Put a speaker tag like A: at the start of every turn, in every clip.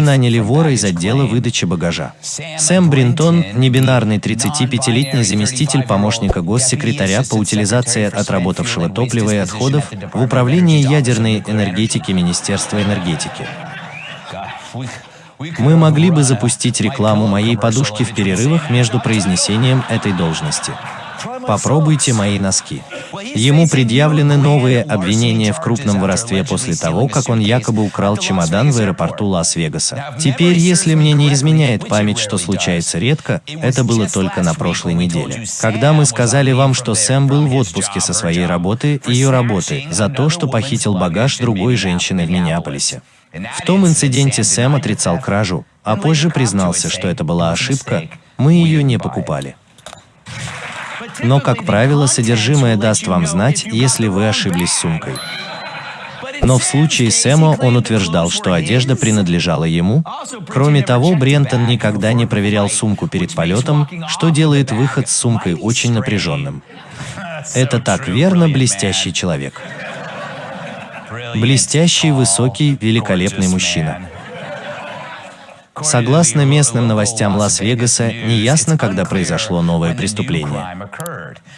A: наняли вора из отдела выдачи багажа. Сэм Бринтон – небинарный 35-летний заместитель помощника госсекретаря по утилизации отработавшего топлива и отходов в Управлении ядерной энергетики Министерства энергетики. Мы могли бы запустить рекламу моей подушки в перерывах между произнесением этой должности. Попробуйте мои носки. Ему предъявлены новые обвинения в крупном воровстве после того, как он якобы украл чемодан в аэропорту Лас-Вегаса. Теперь, если мне не изменяет память, что случается редко, это было только на прошлой неделе. Когда мы сказали вам, что Сэм был в отпуске со своей работы, ее работы, за то, что похитил багаж другой женщины в Миннеаполисе. В том инциденте Сэм отрицал кражу, а позже признался, что это была ошибка, мы ее не покупали. Но, как правило, содержимое даст вам знать, если вы ошиблись сумкой. Но в случае Сэма он утверждал, что одежда принадлежала ему. Кроме того, Брентон никогда не проверял сумку перед полетом, что делает выход с сумкой очень напряженным. Это так верно, блестящий человек. Блестящий, высокий, великолепный мужчина. Согласно местным новостям Лас-Вегаса, неясно, когда произошло новое преступление.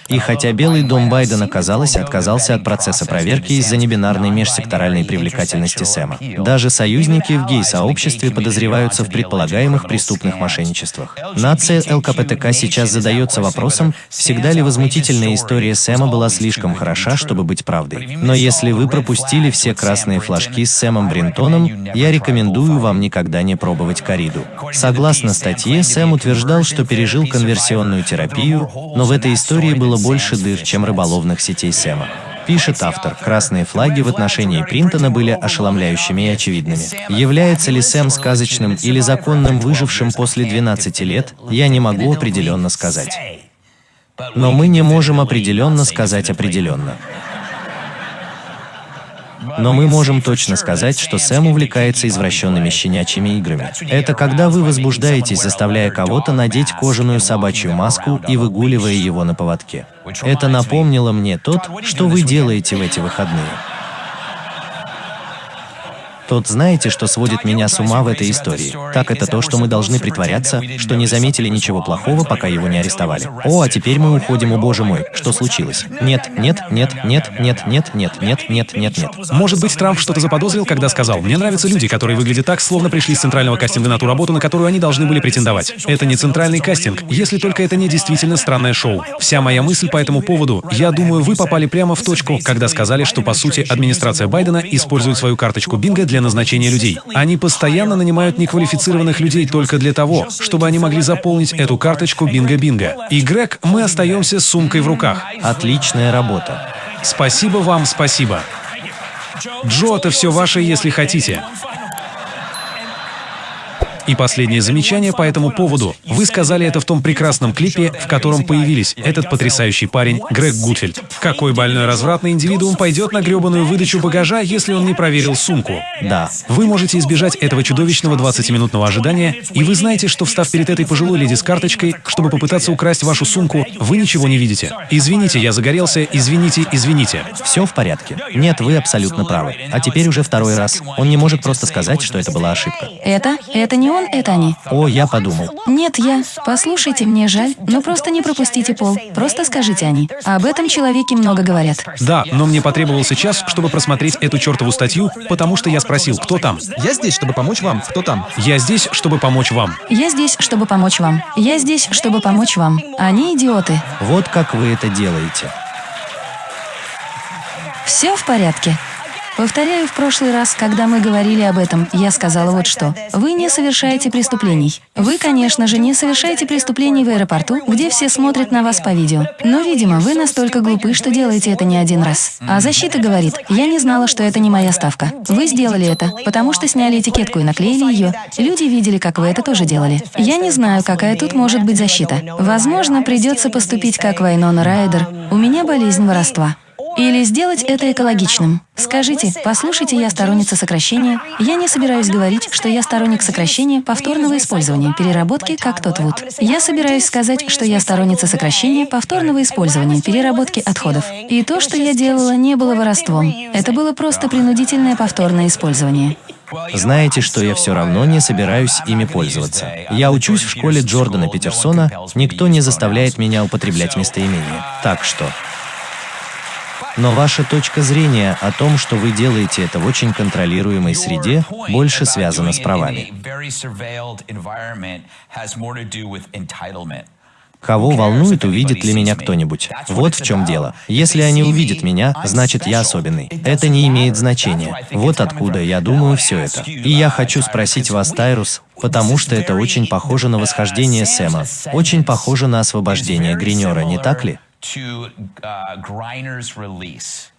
A: И хотя Белый дом Байдена, казалось, отказался от процесса проверки из-за небинарной межсекторальной привлекательности Сэма, даже союзники в гей-сообществе подозреваются в предполагаемых преступных мошенничествах. Нация ЛКПТК сейчас задается вопросом, всегда ли возмутительная история Сэма была слишком хороша, чтобы быть правдой. Но если вы пропустили все красные флажки с Сэмом Бринтоном, я рекомендую вам никогда не пробовать кориду. Согласно статье, Сэм утверждал, что пережил конверсионную терапию, но в этой истории было больше дыр, чем рыболовных сетей Сэма. Пишет автор, красные флаги в отношении Принтона были ошеломляющими и очевидными. Является ли Сэм сказочным или законным выжившим после 12 лет, я не могу определенно сказать. Но мы не можем определенно сказать определенно. Но мы можем точно сказать, что Сэм увлекается извращенными щенячьими играми. Это когда вы возбуждаетесь, заставляя кого-то надеть кожаную собачью маску и выгуливая его на поводке. Это напомнило мне тот, что вы делаете в эти выходные. Тот знаете, что сводит меня с ума в этой истории. Так это то, что мы должны притворяться, что не заметили ничего плохого, пока его не арестовали. О, а теперь мы уходим, о боже мой, что случилось? Нет, нет, нет, нет, нет, нет, нет, нет, нет, нет, нет.
B: Может быть, Трамп что-то заподозрил, когда сказал, «Мне нравятся люди, которые выглядят так, словно пришли с центрального кастинга на ту работу, на которую они должны были претендовать». Это не центральный кастинг, если только это не действительно странное шоу. Вся моя мысль по этому поводу, я думаю, вы попали прямо в точку, когда сказали, что, по сути, администрация Байдена использует свою карточку Бинго для назначения людей. Они постоянно нанимают неквалифицированных людей только для того, чтобы они могли заполнить эту карточку Бинго-Бинго. И, Грег, мы остаемся с сумкой в руках.
A: Отличная работа.
B: Спасибо вам, спасибо. Джо, это все ваше, если хотите. И последнее замечание по этому поводу. Вы сказали это в том прекрасном клипе, в котором появились этот потрясающий парень Грег Гудфельд. Какой больной развратный индивидуум пойдет на гребаную выдачу багажа, если он не проверил сумку?
A: Да.
B: Вы можете избежать этого чудовищного 20-минутного ожидания, и вы знаете, что встав перед этой пожилой леди с карточкой, чтобы попытаться украсть вашу сумку, вы ничего не видите. Извините, я загорелся, извините, извините.
A: Все в порядке. Нет, вы абсолютно правы. А теперь уже второй раз. Он не может просто сказать, что это была ошибка.
C: Это? Это не он, это они.
A: О, я подумал.
C: Нет, я. Послушайте, мне жаль, но просто не пропустите пол. Просто скажите они. Об этом человеке много говорят.
B: Да, но мне потребовался час, чтобы просмотреть эту чертову статью, потому что я спросил, кто там.
D: Я здесь, чтобы помочь вам. Кто там?
B: Я здесь, чтобы помочь вам.
C: Я здесь, чтобы помочь вам. Я здесь, чтобы помочь вам. Они идиоты.
A: Вот как вы это делаете.
C: Все в порядке. Повторяю, в прошлый раз, когда мы говорили об этом, я сказала вот что. Вы не совершаете преступлений. Вы, конечно же, не совершаете преступлений в аэропорту, где все смотрят на вас по видео. Но, видимо, вы настолько глупы, что делаете это не один раз. А защита говорит, я не знала, что это не моя ставка. Вы сделали это, потому что сняли этикетку и наклеили ее. Люди видели, как вы это тоже делали. Я не знаю, какая тут может быть защита. Возможно, придется поступить как Вайнона Райдер. У меня болезнь воровства. Или сделать это экологичным. Скажите, послушайте, я сторонница сокращения. Я не собираюсь говорить, что я сторонник сокращения повторного использования, переработки, как тот Вуд. Я собираюсь сказать, что я сторонница сокращения повторного использования, переработки отходов. И то, что я делала, не было воровством. Это было просто принудительное повторное использование.
A: Знаете, что я все равно не собираюсь ими пользоваться. Я учусь в школе Джордана Петерсона, никто не заставляет меня употреблять местоимения. Так что... Но ваша точка зрения о том, что вы делаете это в очень контролируемой среде, больше связана с правами. Кого волнует, увидит ли меня кто-нибудь? Вот в чем дело. Если они увидят меня, значит я особенный. Это не имеет значения. Вот откуда я думаю все это. И я хочу спросить вас, Тайрус, потому что это очень похоже на восхождение Сэма, очень похоже на освобождение Гринера, не так ли?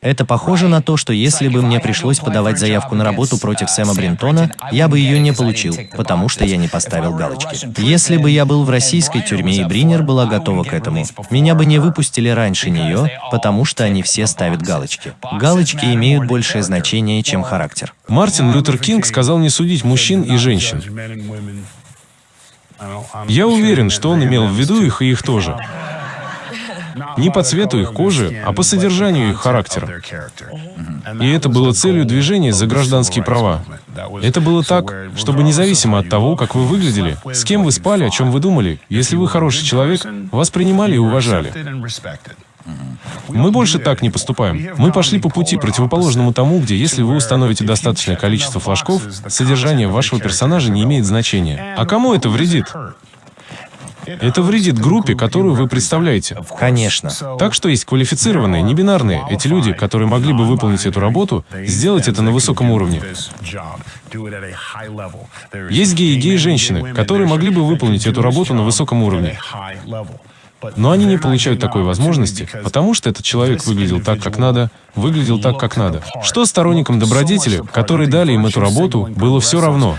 A: Это похоже на то, что если бы мне пришлось подавать заявку на работу против Сэма Бринтона, я бы ее не получил, потому что я не поставил галочки. Если бы я был в российской тюрьме и Бринер была готова к этому, меня бы не выпустили раньше нее, потому что они все ставят галочки. Галочки имеют большее значение, чем характер.
E: Мартин Лютер Кинг сказал не судить мужчин и женщин. Я уверен, что он имел в виду их и их тоже. Не по цвету их кожи, а по содержанию их характера. И это было целью движения за гражданские права. Это было так, чтобы независимо от того, как вы выглядели, с кем вы спали, о чем вы думали, если вы хороший человек, вас принимали и уважали. Мы больше так не поступаем. Мы пошли по пути, противоположному тому, где если вы установите достаточное количество флажков, содержание вашего персонажа не имеет значения. А кому это вредит? Это вредит группе, которую вы представляете.
A: Конечно.
E: Так что есть квалифицированные, небинарные, эти люди, которые могли бы выполнить эту работу, сделать это на высоком уровне. Есть геи и геи-женщины, которые могли бы выполнить эту работу на высоком уровне. Но они не получают такой возможности, потому что этот человек выглядел так, как надо, выглядел так, как надо. Что сторонникам добродетели, которые дали им эту работу, было все равно.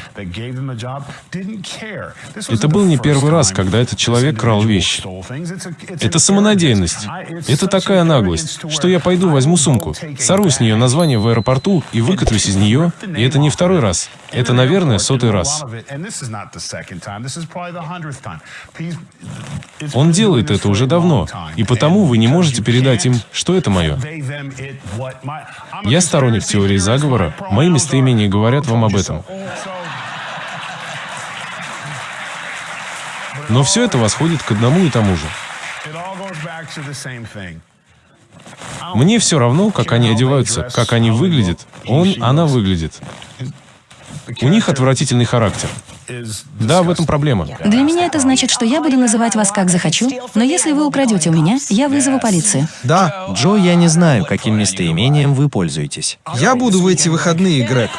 E: Это был не первый раз, когда этот человек крал вещи. Это самонадеянность. Это такая наглость, что я пойду возьму сумку, сорву с нее название в аэропорту и выкатываюсь из нее, и это не второй раз. Это, наверное, сотый раз. Он делает это уже давно, и потому вы не можете передать им, что это мое. Я сторонник теории заговора, мои местоимения говорят вам об этом. Но все это восходит к одному и тому же. Мне все равно, как они одеваются, как они выглядят. Он, она выглядит. У них отвратительный характер. Да, в этом проблема.
C: Для меня это значит, что я буду называть вас как захочу, но если вы украдете у меня, я вызову полицию.
A: Да, Джо, я не знаю, каким местоимением вы пользуетесь.
D: Я буду в эти выходные, Грег.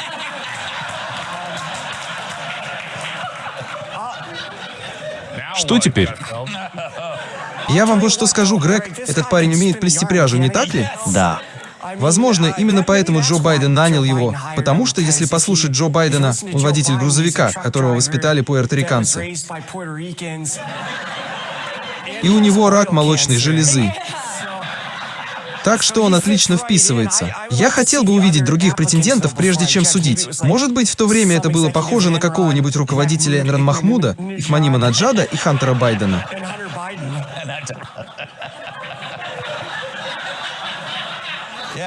E: Что теперь?
D: Я вам вот что скажу, Грег. Этот парень умеет плести пряжу, не так ли?
A: Да.
D: Возможно, именно поэтому Джо Байден нанял его. Потому что, если послушать Джо Байдена, он водитель грузовика, которого воспитали пуэрториканцы. И у него рак молочной железы. Так что он отлично вписывается. Я хотел бы увидеть других претендентов, прежде чем судить. Может быть, в то время это было похоже на какого-нибудь руководителя Энран Махмуда, Ихманима Наджада и Хантера Байдена.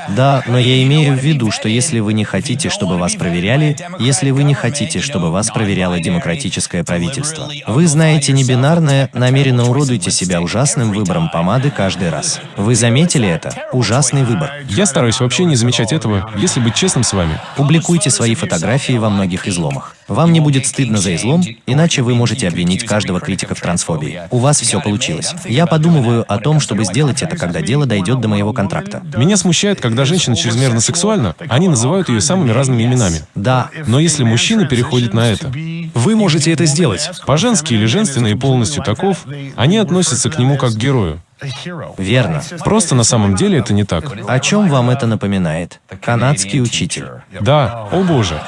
A: Да, но я имею в виду, что если вы не хотите, чтобы вас проверяли, если вы не хотите, чтобы вас проверяло демократическое правительство, вы знаете небинарное, намеренно уродуете себя ужасным выбором помады каждый раз. Вы заметили это? Ужасный выбор.
E: Я стараюсь вообще не замечать этого, если быть честным с вами.
A: Публикуйте свои фотографии во многих изломах. Вам не будет стыдно за излом, иначе вы можете обвинить каждого критика в трансфобии. У вас все получилось. Я подумываю о том, чтобы сделать это, когда дело дойдет до моего контракта.
E: Меня смущает, когда женщина чрезмерно сексуальна, они называют ее самыми разными именами.
A: Да,
E: Но если мужчина переходит на это,
B: Вы можете это сделать.
E: по-женски или женственно и полностью таков, они относятся к нему как к герою.
A: верно.
E: Просто на самом деле это не так.
A: О чем вам это напоминает? Канадский учитель.
E: Да, о боже.